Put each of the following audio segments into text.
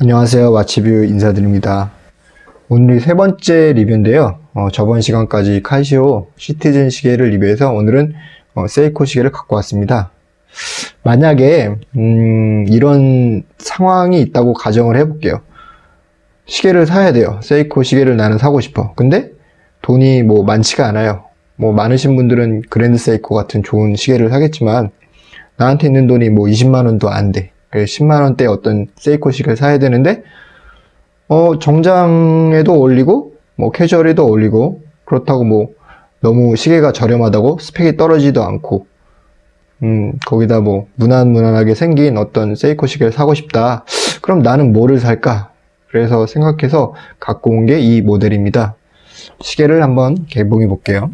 안녕하세요. 와치뷰 인사드립니다. 오늘이 세 번째 리뷰인데요. 어, 저번 시간까지 카시오 시티즌 시계를 리뷰해서 오늘은 어, 세이코 시계를 갖고 왔습니다. 만약에 음, 이런 상황이 있다고 가정을 해볼게요. 시계를 사야 돼요. 세이코 시계를 나는 사고 싶어. 근데 돈이 뭐 많지가 않아요. 뭐 많으신 분들은 그랜드 세이코 같은 좋은 시계를 사겠지만 나한테 있는 돈이 뭐 20만원도 안돼 10만 원대 어떤 세이코 시계를 사야 되는데 어 정장에도 어울리고 뭐 캐주얼에도 어울리고 그렇다고 뭐 너무 시계가 저렴하다고 스펙이 떨어지도 않고 음 거기다 뭐 무난무난하게 생긴 어떤 세이코 시계를 사고 싶다. 그럼 나는 뭐를 살까? 그래서 생각해서 갖고 온 게 이 모델입니다. 시계를 한번 개봉해 볼게요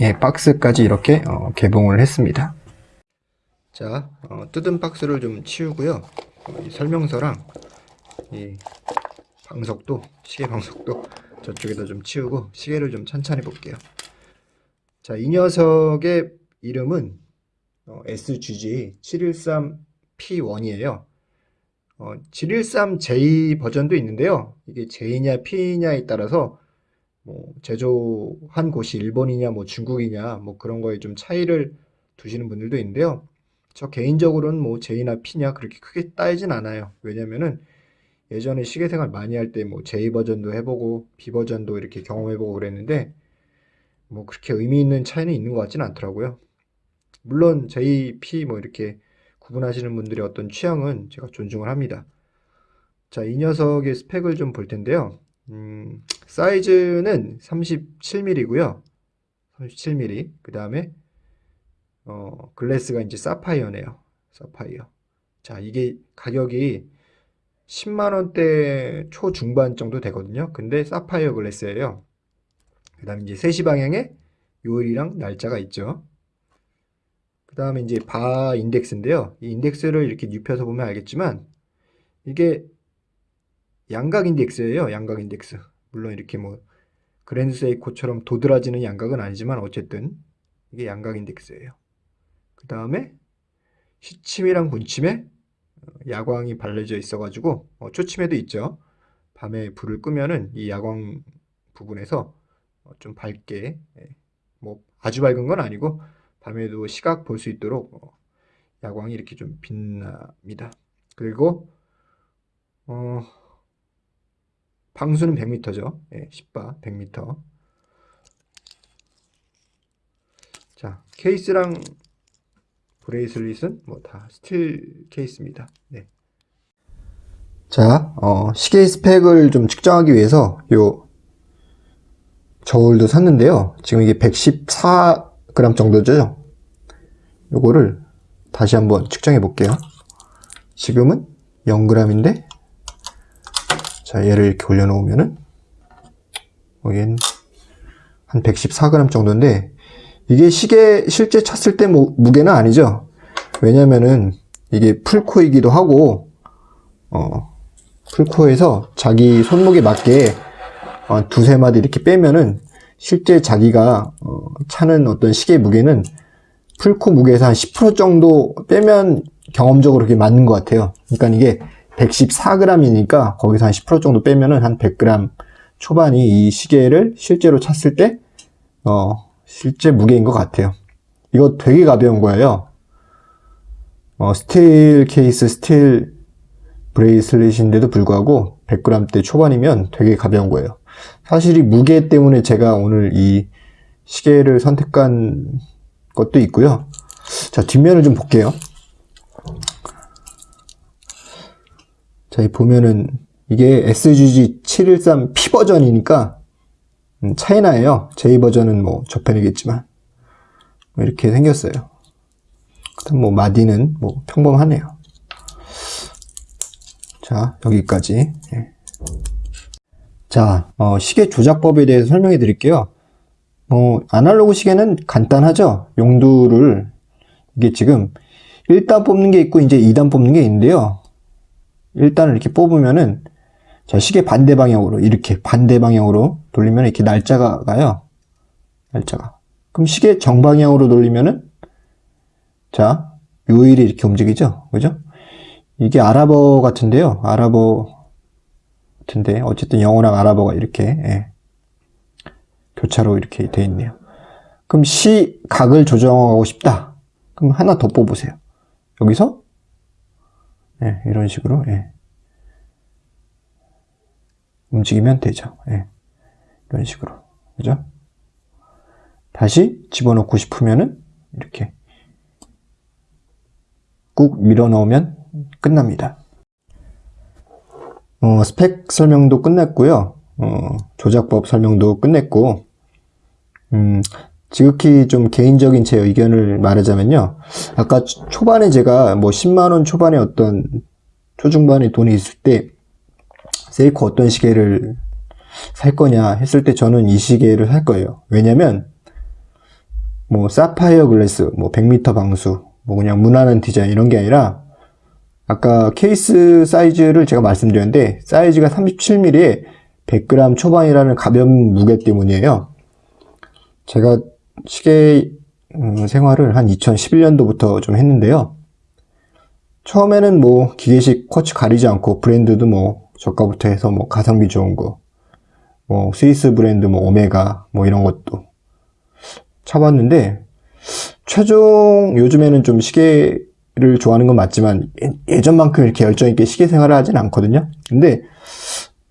예, 박스까지 이렇게 어, 개봉을 했습니다. 자, 어, 뜯은 박스를 좀 치우고요. 어, 설명서랑 이 방석도, 시계 방석도 저쪽에다 좀 치우고 시계를 좀 천천히 볼게요. 자, 이 녀석의 이름은 어, SGG 713P1이에요. 713J 버전도 있는데요. 이게 J냐 P냐에 따라서 뭐 제조한 곳이 일본이냐 뭐 중국이냐 뭐 그런 거에 좀 차이를 두시는 분들도 있는데요. 저 개인적으로는 뭐 J나 P냐 그렇게 크게 따지진 않아요. 왜냐면은 예전에 시계 생활 많이 할 때 뭐 J 버전도 해보고 B 버전도 이렇게 경험해보고 그랬는데 뭐 그렇게 의미 있는 차이는 있는 것 같지는 않더라고요. 물론 J, P 뭐 이렇게 구분하시는 분들의 어떤 취향은 제가 존중을 합니다. 자, 이 녀석의 스펙을 좀 볼 텐데요. 음, 사이즈는 37mm고요. 37mm. 그 다음에 어, 글래스가 이제 사파이어네요. 사파이어. 자, 이게 가격이 10만원대 초중반 정도 되거든요. 근데 사파이어 글래스예요. 그 다음에 이제 3시 방향에 요일이랑 날짜가 있죠. 그 다음에 이제 바 인덱스인데요. 이 인덱스를 이렇게 눕혀서 보면 알겠지만 이게 양각 인덱스예요. 양각 인덱스. 물론 이렇게 뭐 그랜드 세이코처럼 도드라지는 양각은 아니지만 어쨌든 이게 양각 인덱스예요. 그 다음에 시침이랑 분침에 어, 야광이 발려져 있어가지고 어, 초침에도 있죠. 밤에 불을 끄면은 이 야광 부분에서 어, 좀 밝게 예, 뭐 아주 밝은 건 아니고 밤에도 시각 볼 수 있도록 어, 야광이 이렇게 좀 빛납니다. 그리고 어, 방수는 100m죠. 예, 10바 100m. 자, 케이스랑 브레이슬릿은 뭐 다 스틸 케이스입니다. 네. 자, 어, 시계 스펙을 좀 측정하기 위해서 요 저울도 샀는데요. 지금 이게 114g 정도죠. 요거를 다시 한번 측정해 볼게요. 지금은 0g인데 자, 얘를 이렇게 올려놓으면은, 여긴 한 114g 정도인데, 이게 시계 실제 쳤을 때 무, 무게는 아니죠. 왜냐면은, 이게 풀코이기도 하고, 어, 풀코에서 자기 손목에 맞게 어, 두세 마디 이렇게 빼면은, 실제 자기가 어, 차는 어떤 시계 무게는 풀코 무게에서 한 10% 정도 빼면 경험적으로 그렇게 맞는 것 같아요. 그러니까 이게 114g이니까 거기서 한 10% 정도 빼면은 한 100g 초반이 이 시계를 실제로 찼을 때, 어, 실제 무게인 것 같아요. 이거 되게 가벼운 거예요. 어, 스틸 케이스, 스틸 브레이슬릿인데도 불구하고 100g대 초반이면 되게 가벼운 거예요. 사실 이 무게 때문에 제가 오늘 이 시계를 선택한 것도 있고요. 자, 뒷면을 좀 볼게요. 자, 이 보면은 이게 SGG 713P 버전이니까 음, 차이나예요. J 버전은 뭐 저편이겠지만 뭐 이렇게 생겼어요. 뭐 마디는 뭐 평범하네요. 자, 여기까지. 예. 자, 어, 시계 조작법에 대해서 설명해 드릴게요. 어, 아날로그 시계는 간단하죠. 용도를 이게 지금 1단 뽑는 게 있고 이제 2단 뽑는 게 있는데요. 일단 이렇게 뽑으면은 자 시계 반대 방향으로 이렇게 반대 방향으로 돌리면 이렇게 날짜가 가요. 날짜가. 그럼 시계 정방향으로 돌리면은 자, 요일이 이렇게 움직이죠? 그죠? 이게 아랍어 같은데요. 아랍어 같은데, 어쨌든 영어랑 아랍어가 이렇게, 예. 교차로 이렇게 돼 있네요. 그럼 시각을 조정하고 싶다. 그럼 하나 더 뽑으세요. 여기서, 예, 이런 식으로, 예. 움직이면 되죠. 예. 이런 식으로. 그죠? 다시 집어넣고 싶으면은 이렇게 꾹 밀어 넣으면 끝납니다. 어, 스펙 설명도 끝냈고요. 어, 조작법 설명도 끝냈고, 음, 지극히 좀 개인적인 제 의견을 말하자면요. 아까 초- 초반에 제가 뭐 10만원 초반에 어떤 초중반에 돈이 있을 때 세이코 어떤 시계를 살 거냐 했을 때 저는 이 시계를 살 거예요. 왜냐면 뭐 사파이어 글래스, 뭐 100m 방수, 뭐 그냥 무난한 디자인 이런 게 아니라 아까 케이스 사이즈를 제가 말씀드렸는데 사이즈가 37mm에 100g 초반이라는 가벼운 무게 때문이에요. 제가 시계 음, 생활을 한 2011년도부터 좀 했는데요. 처음에는 뭐 기계식 쿼츠 가리지 않고 브랜드도 뭐 저가부터 해서 뭐 가성비 좋은 거, 뭐 스위스 브랜드 뭐 오메가 뭐 이런 것도 쳐봤는데 최종 요즘에는 좀 시계를 좋아하는 건 맞지만 예- 예전만큼 이렇게 열정 있게 시계 생활을 하진 않거든요. 근데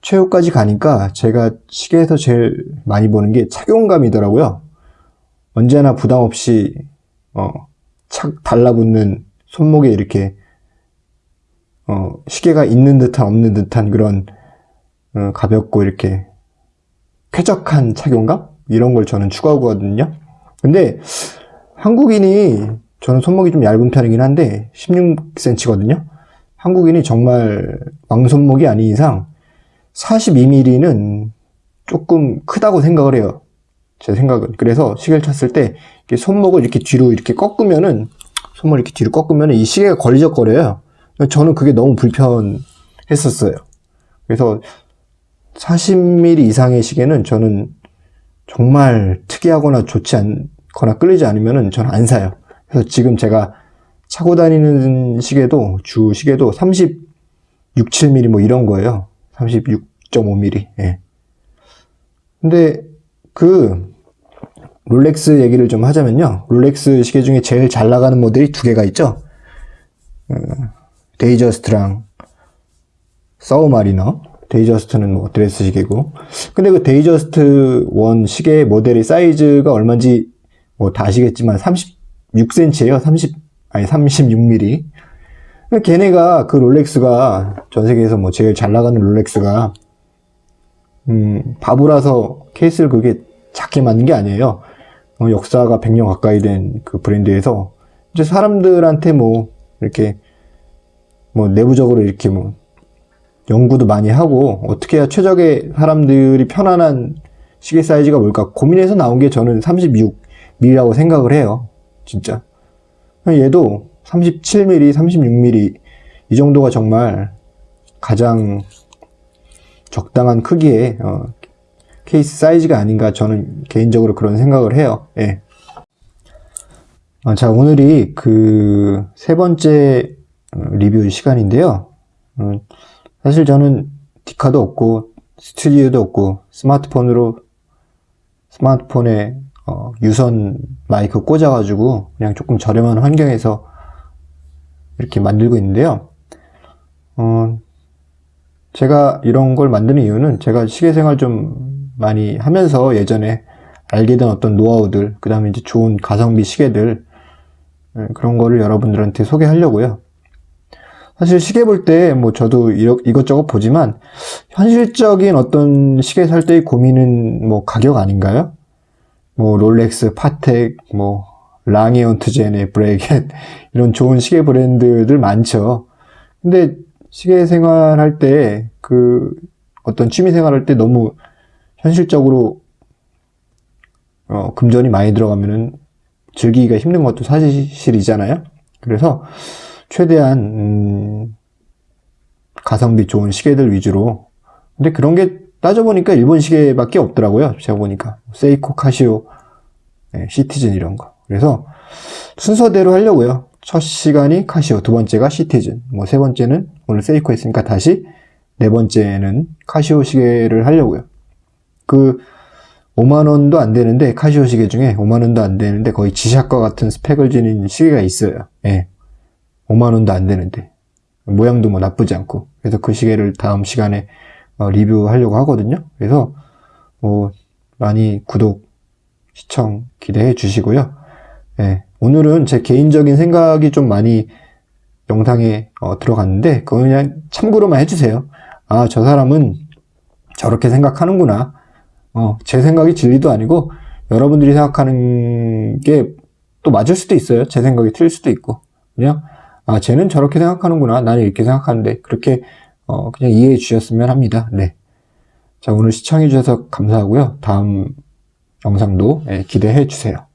최후까지 가니까 제가 시계에서 제일 많이 보는 게 착용감이더라고요. 언제나 부담 없이 어, 착 달라붙는 손목에 이렇게 어, 시계가 있는 듯한 없는 듯한 그런 어, 가볍고 이렇게 쾌적한 착용감 이런 걸 저는 추구하거든요. 근데 한국인이 저는 손목이 좀 얇은 편이긴 한데 16cm거든요. 한국인이 정말 왕손목이 아닌 이상 42mm는 조금 크다고 생각을 해요. 제 생각은. 그래서 시계를 쳤을 때 손목을 이렇게 뒤로 이렇게 꺾으면은 손목을 이렇게 뒤로 꺾으면은 이 시계가 걸리적거려요. 저는 그게 너무 불편했었어요. 그래서 40mm 이상의 시계는 저는 정말 특이하거나 좋지 않거나 끌리지 않으면은 저는 안 사요. 그래서 지금 제가 차고 다니는 시계도 주 시계도 36, 7mm 뭐 이런 거예요. 36.5mm. 예. 근데 그 롤렉스 얘기를 좀 하자면요. 롤렉스 시계 중에 제일 잘 나가는 모델이 두 개가 있죠. 어, 데이저스트랑 서브마리너. 데이저스트는 뭐 드레스 시계고. 근데 그 데이저스트 원 시계 모델의 사이즈가 얼마인지 뭐 다 아시겠지만 36cm예요. 30 아니 36mm. 걔네가 그 롤렉스가 전 세계에서 뭐 제일 잘 나가는 롤렉스가 음, 바보라서 케이스를 그게 작게 만든 게 아니에요. 어, 역사가 100년 가까이 된 그 브랜드에서 이제 사람들한테 뭐 이렇게 뭐 내부적으로 이렇게 뭐 연구도 많이 하고 어떻게 해야 최적의 사람들이 편안한 시계 사이즈가 뭘까 고민해서 나온 게 저는 36mm라고 생각을 해요. 진짜. 얘도 37mm, 36mm 이 정도가 정말 가장 적당한 크기의 어, 케이스 사이즈가 아닌가 저는 개인적으로 그런 생각을 해요. 예. 아, 자 오늘이 그 세 번째 어, 리뷰 시간인데요. 음, 사실 저는 디카도 없고 스튜디오도 없고 스마트폰으로 스마트폰에 어, 유선 마이크 꽂아가지고 그냥 조금 저렴한 환경에서 이렇게 만들고 있는데요. 어, 제가 이런 걸 만드는 이유는 제가 시계 생활 좀 많이 하면서 예전에 알게 된 어떤 노하우들, 그 다음에 이제 좋은 가성비 시계들, 예, 그런 거를 여러분들한테 소개하려고요. 사실 시계 볼 때 뭐 저도 이것저것 보지만 현실적인 어떤 시계 살 때의 고민은 뭐 가격 아닌가요? 뭐 롤렉스, 파텍, 뭐 랑이온트제네, 브레이겟 이런 좋은 시계 브랜드들 많죠. 근데 시계 생활할 때 그 어떤 취미 생활할 때 너무 현실적으로 어, 금전이 많이 들어가면은 즐기기가 힘든 것도 사실이잖아요. 그래서 최대한 음, 가성비 좋은 시계들 위주로 근데 그런 게 따져보니까 일본 시계밖에 없더라고요. 제가 보니까 세이코, 카시오, 네, 시티즌 이런 거. 그래서 순서대로 하려고요. 첫 시간이 카시오, 두 번째가 시티즌, 뭐 세 번째는 오늘 세이코 했으니까 다시 네 번째는 카시오 시계를 하려고요. 그 5만 원도 안 되는데 카시오 시계 중에 5만 원도 안 되는데 거의 지샥과 같은 스펙을 지닌 시계가 있어요. 예. 5만 원도 안 되는데 모양도 뭐 나쁘지 않고 그래서 그 시계를 다음 시간에 어, 리뷰하려고 하거든요. 그래서 뭐 많이 구독, 시청 기대해 주시고요. 예. 오늘은 제 개인적인 생각이 좀 많이 영상에 어, 들어갔는데 그거 그냥 참고로만 해주세요. 아, 저 사람은 저렇게 생각하는구나. 어, 제 생각이 진리도 아니고 여러분들이 생각하는 게 또 맞을 수도 있어요. 제 생각이 틀릴 수도 있고. 그냥 아, 쟤는 저렇게 생각하는구나. 나는 이렇게 생각하는데 그렇게 어, 그냥 이해해 주셨으면 합니다. 네. 자, 오늘 시청해 주셔서 감사하고요. 다음 영상도 예, 기대해 주세요.